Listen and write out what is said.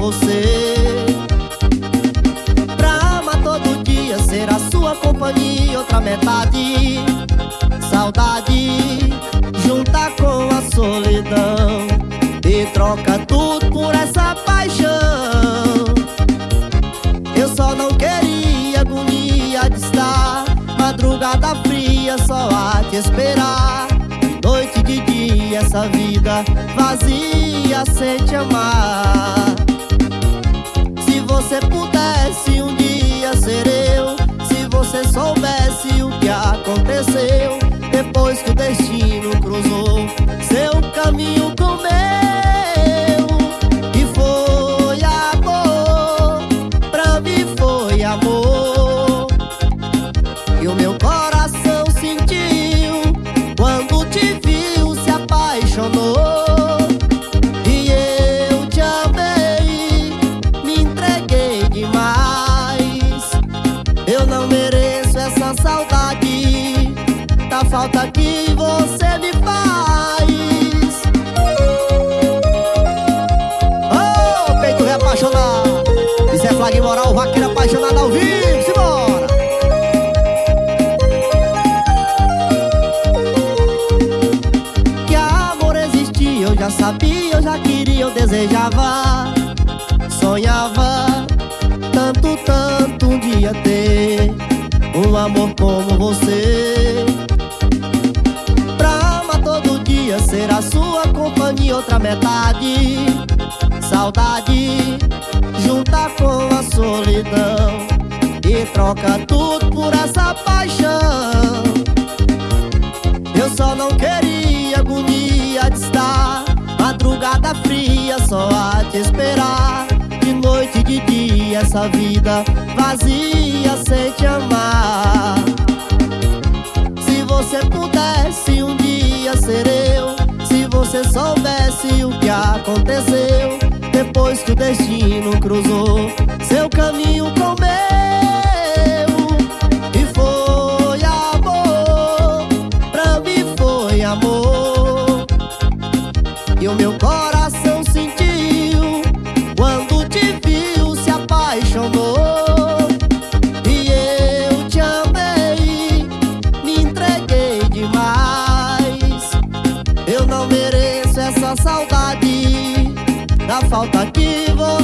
você. Pra amar todo dia, ser a sua companhia Outra metade, saudade Junta com a solidão E troca tudo por essa paixão. Eu só não queria agonia de estar Madrugada fria só a te esperar. Noite de dia essa vida vazia sem te amar você pudesse um dia ser eu Se você soubesse o que aconteceu falta que você me faz. Oh, peito reapaixonado. Isso é flag moral, vaqueiro apaixonado ao vivo, simbora! Que amor existia, eu já sabia, eu já queria, eu desejava. Sonhava tanto, tanto um dia ter Um amor como você sua companhia Outra metade, saudade Junta com a solidão E troca tudo por essa paixão. Eu só não queria agonia de estar Madrugada fria só a te esperar. De noite e de dia essa vida vazia sem te amar. Se você pudesse você soubesse o que aconteceu Depois que o destino cruzou Seu caminho com meu. E foi amor Pra mim foi amor. E o meu coração saudade Da falta que você